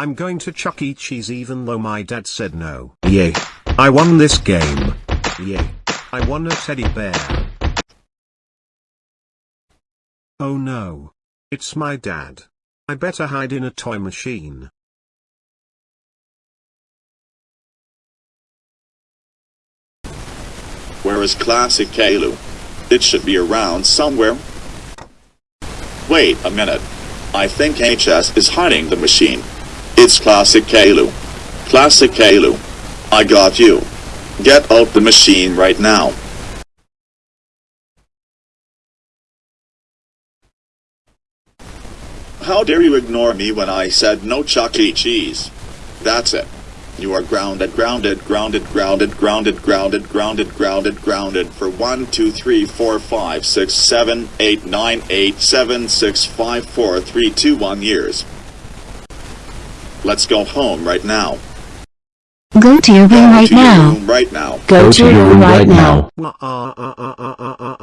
I'm going to Chuck E. Cheese even though my dad said no. Yay. I won this game. Yay. I won a teddy bear. Oh no. It's my dad. I better hide in a toy machine. Where is Classic Caillou? It should be around somewhere. Wait a minute. I think HS is hiding the machine. It's Classic Caillou. Classic Caillou. I got you. Get out the machine right now. How dare you ignore me when I said no Chuck E. Cheese? That's it. You are grounded, grounded, grounded, grounded, grounded, grounded, grounded, grounded, grounded for 1, 2, 3, 4, 5, 6, 7, 8, 9, 8, 7, 6, 5, 4, 3, 2, 1 years. Let's go home right now. Go to your room Go right to your now. room right now. Go to your room right now. Uh,